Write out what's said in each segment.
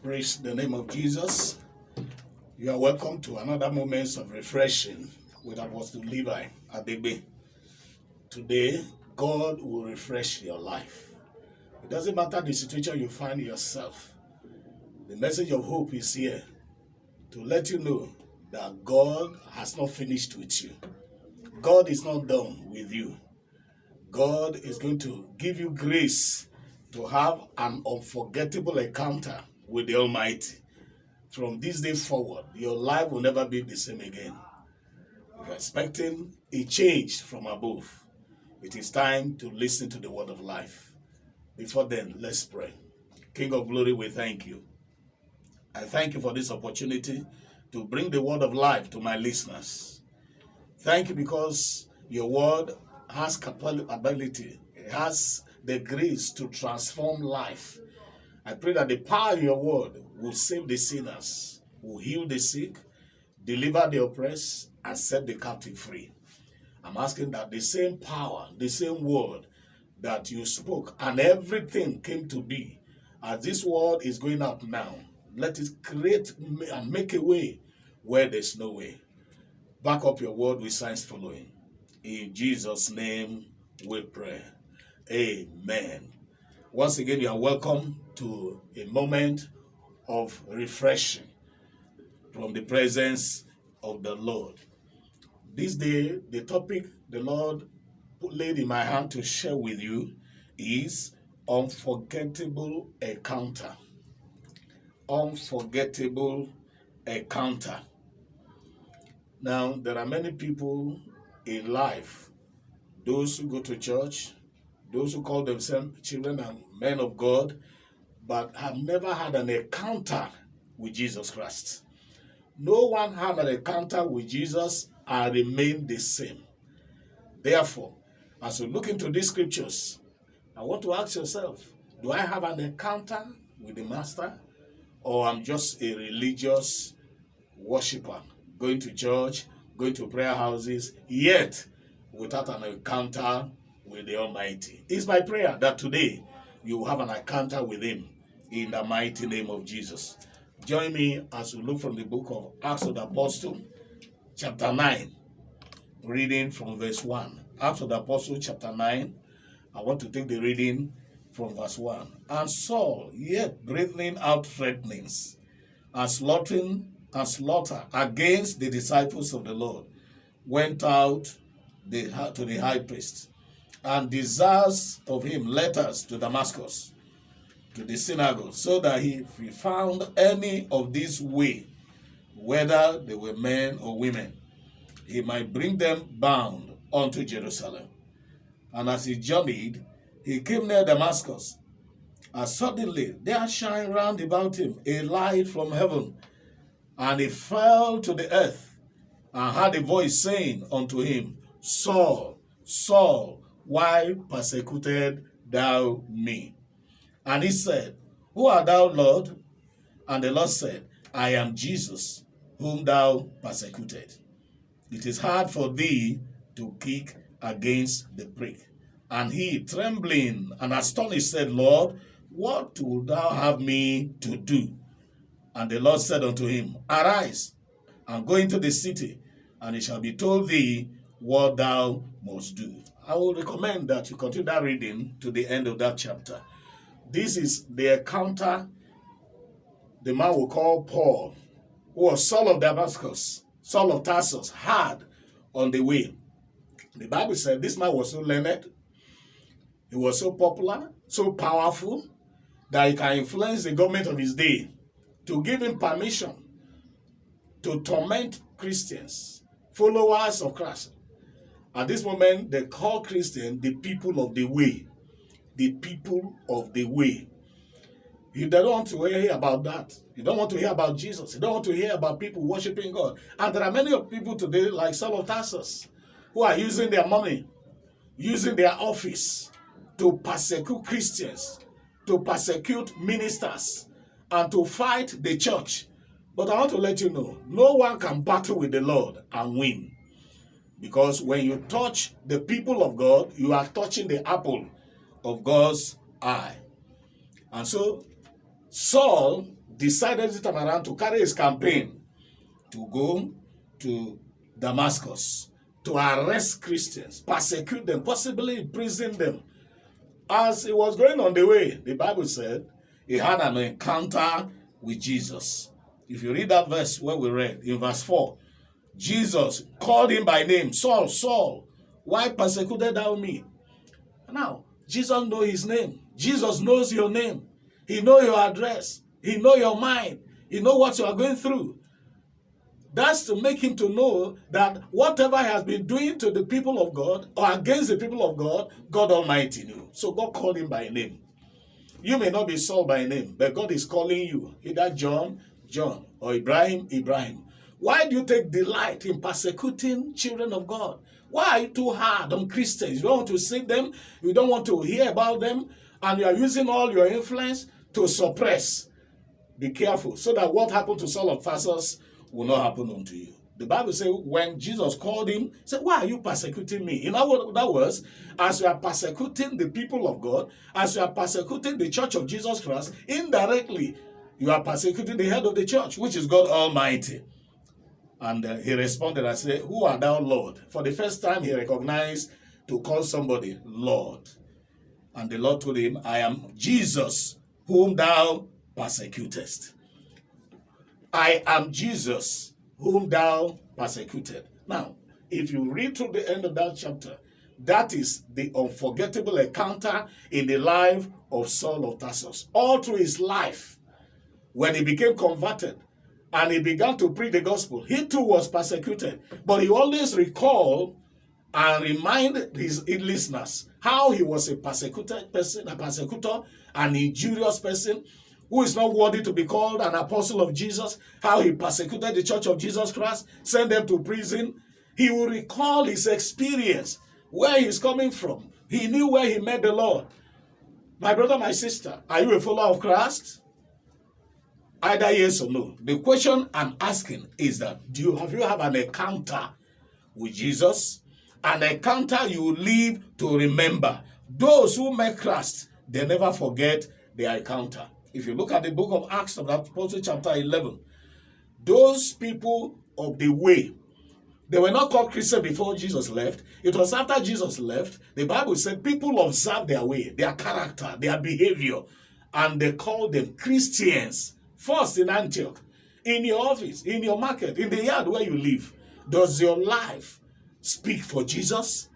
Praise the name of Jesus. You are welcome to another moments of refreshing with Apostle Levi Adegbe. Today, God will refresh your life. It doesn't matter the situation you find yourself. The message of hope is here to let you know that God has not finished with you. God is not done with you. God is going to give you grace to have an unforgettable encounter with the Almighty. From this day forward, your life will never be the same again. You're expecting a change from above, it is time to listen to the word of life. Before then, let's pray. King of glory, we thank you. I thank you for this opportunity to bring the word of life to my listeners. Thank you because your word has capability, it has the grace to transform life. I pray that the power of your word will save the sinners, will heal the sick, deliver the oppressed, and set the captive free. I'm asking that the same power, the same word that you spoke, and everything came to be, as this word is going out now, let it create and make a way where there's no way. Back up your word with signs following. In Jesus' name we pray. Amen. Once again, you are welcome to a moment of refreshing from the presence of the Lord. This day, the topic the Lord laid in my hand to share with you is unforgettable encounter. Unforgettable encounter. Now, there are many people in life, those who go to church, those who call themselves children and men of God, but have never had an encounter with Jesus Christ. No one had an encounter with Jesus and remained the same. Therefore, as you look into these scriptures, I want to ask yourself, do I have an encounter with the Master? Or I'm just a religious worshiper, going to church, going to prayer houses, yet without an encounter with the Almighty. It's my prayer that today you have an encounter with Him in the mighty name of Jesus. Join me as we look from the book of Acts of the Apostle, chapter 9, reading from verse 1. Acts of the Apostle, chapter 9. I want to take the reading from verse 1. And Saul, yet breathing out threatenings and slaughtering and slaughter against the disciples of the Lord, went out the, to the high priest and desires of him letters to Damascus, to the synagogue, so that if he found any of this way, whether they were men or women, he might bring them bound unto Jerusalem. And as he journeyed, he came near Damascus, and suddenly there shined round about him a light from heaven, and he fell to the earth, and heard a voice saying unto him, Saul, Saul, why persecuted thou me? And he said, Who art thou, Lord? And the Lord said, I am Jesus, whom thou persecuted. It is hard for thee to kick against the prick. And he, trembling and astonished, said, Lord, what wilt thou have me to do? And the Lord said unto him, Arise, and go into the city, and it shall be told thee what thou must do. I will recommend that you continue that reading to the end of that chapter. This is the encounter the man will call Paul, who was Saul of Damascus, Saul of Tarsus, had on the way. The Bible said this man was so learned, he was so popular, so powerful, that he can influence the government of his day to give him permission to torment Christians, followers of Christ. At this moment, they call Christians the people of the way. The people of the way. You don't want to hear about that. You don't want to hear about Jesus. You don't want to hear about people worshiping God. And there are many of people today, like Saul of Tarsus, who are using their money, using their office to persecute Christians, to persecute ministers, and to fight the church. But I want to let you know, no one can battle with the Lord and win. Because when you touch the people of God, you are touching the apple of God's eye. And so Saul decided this time around to carry his campaign to go to Damascus to arrest Christians, persecute them, possibly imprison them. As he was going on the way, the Bible said he had an encounter with Jesus. If you read that verse where we read in verse 4, Jesus called him by name, Saul, Saul, why persecuted thou me? Now, Jesus know his name. Jesus knows your name. He know your address. He know your mind. He know what you are going through. That's to make him to know that whatever he has been doing to the people of God or against the people of God, God Almighty knew. So God called him by name. You may not be Saul by name, but God is calling you. Either John, John, or Ibrahim, Ibrahim. Why do you take delight in persecuting children of God? Why are you too hard on Christians? You don't want to see them, you don't want to hear about them, and you are using all your influence to suppress. Be careful, so that what happened to Saul of Tarsus will not happen unto you. The Bible says when Jesus called him, he said, why are you persecuting me? In other words, as you are persecuting the people of God, as you are persecuting the church of Jesus Christ, indirectly, you are persecuting the head of the church, which is God Almighty. And uh, he responded and said, Who art thou, Lord? For the first time, he recognized to call somebody Lord. And the Lord told him, I am Jesus, whom thou persecutest. I am Jesus, whom thou persecuted. Now, if you read through the end of that chapter, that is the unforgettable encounter in the life of Saul of Tarsus. All through his life, when he became converted and he began to preach the gospel, he too was persecuted. But he always recalled and reminded his listeners how he was a persecuted person, a persecutor, an injurious person, who is not worthy to be called an apostle of Jesus, how he persecuted the church of Jesus Christ, sent them to prison. He will recall his experience, where he's coming from. He knew where he met the Lord. My brother, my sister, are you a follower of Christ? Either yes or no. The question I'm asking is that do you have you have an encounter with Jesus? An encounter you live to remember. Those who met Christ, they never forget their encounter. If you look at the book of Acts of the Apostle chapter 11, those people of the way, they were not called Christians before Jesus left. It was after Jesus left, the Bible said people observe their way, their character, their behavior, and they called them Christians. First in Antioch, in your office, in your market, in the yard where you live. Does your life speak for Jesus?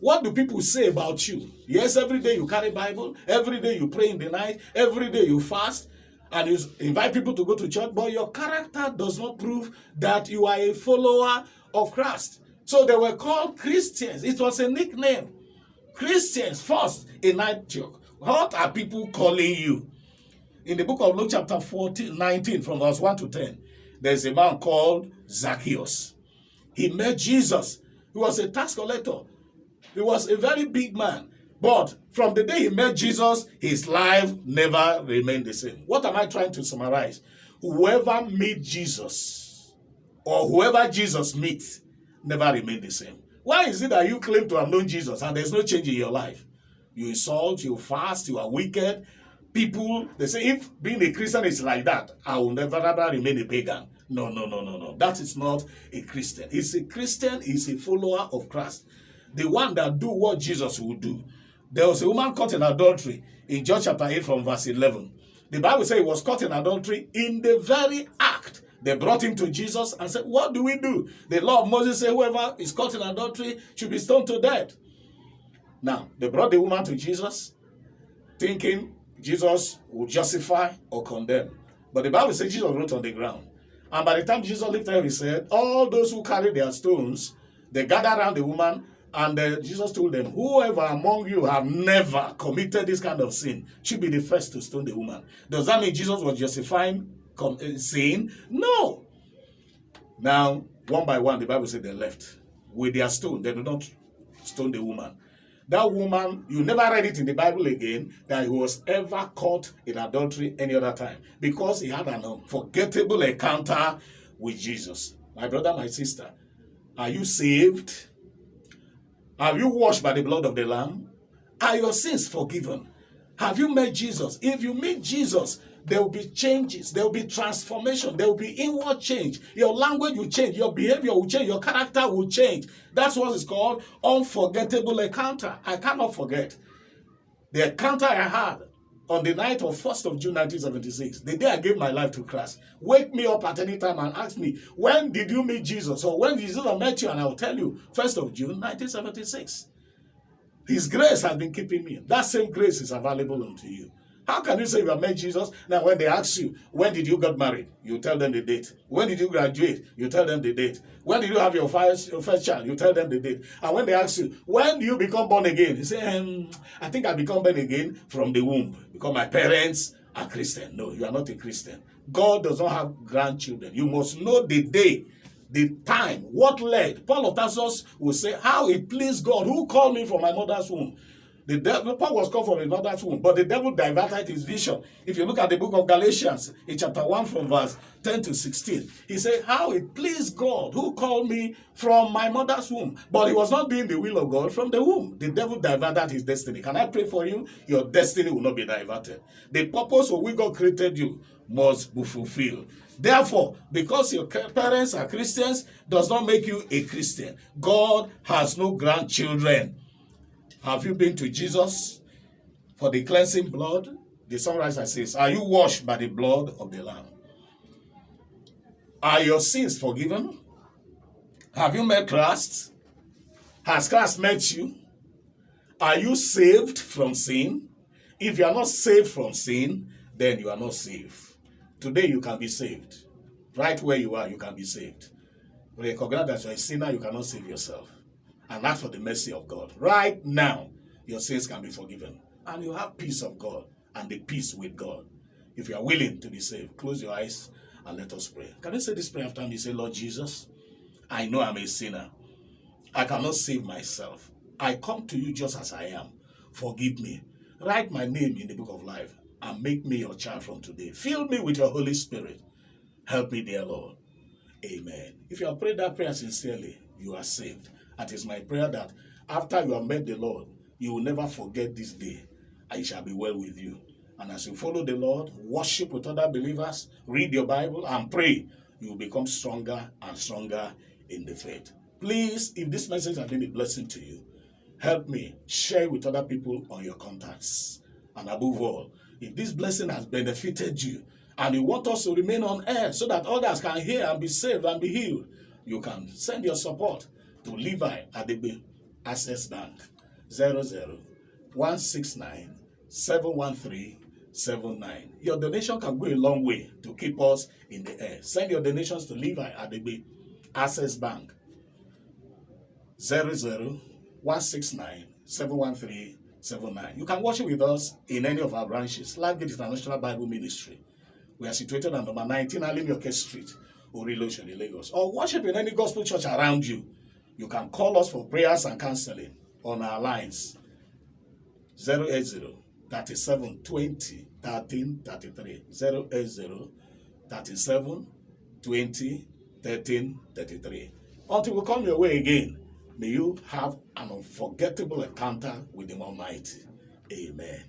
What do people say about you? Yes, every day you carry Bible, every day you pray in the night, every day you fast, and you invite people to go to church, but your character does not prove that you are a follower of Christ. So they were called Christians. It was a nickname. Christians first in Antioch. What are people calling you? In the book of Luke chapter 14, 19 from verse 1 to 10, there's a man called Zacchaeus. He met Jesus. He was a tax collector. He was a very big man. But from the day he met Jesus, his life never remained the same. What am I trying to summarize? Whoever meet Jesus or whoever Jesus meets never remain the same. Why is it that you claim to have known Jesus and there's no change in your life? You insult, you fast, you are wicked. People, they say, if being a Christian is like that, I will never ever remain a pagan. No, no, no, no, no. That is not a Christian. He's a Christian, he's a follower of Christ the one that do what Jesus would do. There was a woman caught in adultery in John chapter 8 from verse 11. The Bible says he was caught in adultery in the very act. They brought him to Jesus and said, what do we do? The law of Moses says whoever is caught in adultery should be stoned to death. Now, they brought the woman to Jesus thinking Jesus would justify or condemn. But the Bible says Jesus wrote on the ground. And by the time Jesus lifted up, he said, all those who carry their stones, they gathered around the woman and uh, Jesus told them, whoever among you have never committed this kind of sin should be the first to stone the woman. Does that mean Jesus was justifying uh, sin? No. Now, one by one, the Bible said they left with their stone. They did not stone the woman. That woman, you never read it in the Bible again that he was ever caught in adultery any other time because he had an unforgettable encounter with Jesus. My brother, my sister, are you saved? Have you washed by the blood of the Lamb? Are your sins forgiven? Have you met Jesus? If you meet Jesus, there will be changes, there will be transformation, there will be inward change. Your language will change, your behavior will change, your character will change. That's what is called unforgettable encounter. I cannot forget the encounter I had on the night of 1st of June 1976, the day I gave my life to Christ. Wake me up at any time and ask me, when did you meet Jesus? Or when did Jesus met you? And I'll tell you, 1st of June 1976. His grace has been keeping me. That same grace is available unto you. How can you say you have met Jesus? Now, when they ask you, when did you get married? You tell them the date. When did you graduate? You tell them the date. When did you have your first, your first child? You tell them the date. And when they ask you, when do you become born again? You say, um, I think I become born again from the womb because my parents are Christian. No, you are not a Christian. God does not have grandchildren. You must know the day the time, what led. Paul of Tarsus will say, how it pleased God who called me from my mother's womb. The Paul was called from his mother's womb, but the devil diverted his vision. If you look at the book of Galatians, in chapter 1 from verse 10 to 16, he said, how it pleased God who called me from my mother's womb. But he was not doing the will of God from the womb. The devil diverted his destiny. Can I pray for you? Your destiny will not be diverted. The purpose for which God created you must be fulfilled. Therefore, because your parents are Christians does not make you a Christian. God has no grandchildren. Have you been to Jesus for the cleansing blood? The songwriter says, Are you washed by the blood of the Lamb? Are your sins forgiven? Have you met Christ? Has Christ met you? Are you saved from sin? If you are not saved from sin, then you are not saved. Today you can be saved. Right where you are, you can be saved. Recognize that you're a sinner, you cannot save yourself. And ask for the mercy of God. Right now, your sins can be forgiven. And you have peace of God and the peace with God. If you are willing to be saved, close your eyes and let us pray. Can you say this prayer after me? Say, Lord Jesus, I know I'm a sinner. I cannot save myself. I come to you just as I am. Forgive me. Write my name in the book of life and make me your child from today. Fill me with your Holy Spirit. Help me, dear Lord. Amen. If you have prayed that prayer sincerely, you are saved. It is my prayer that after you have met the Lord, you will never forget this day, I shall be well with you. And as you follow the Lord, worship with other believers, read your Bible, and pray, you will become stronger and stronger in the faith. Please, if this message has been a blessing to you, help me share with other people on your contacts. And above all, if this blessing has benefited you and you want us to remain on air so that others can hear and be saved and be healed, you can send your support to Levi Adebe Access Bank 00169 713 Your donation can go a long way to keep us in the air. Send your donations to Levi Adebe Access Bank 00169 713 79. You can worship with us in any of our branches. Life Gate International Bible Ministry. We are situated at number 19 Alimioke Street, Orilosho, Lagos. Or worship in any gospel church around you. You can call us for prayers and counseling on our lines 080 37 20 13 33 080 37 20 13 33. Until we come your way again, May you have an unforgettable encounter with the Almighty. Amen.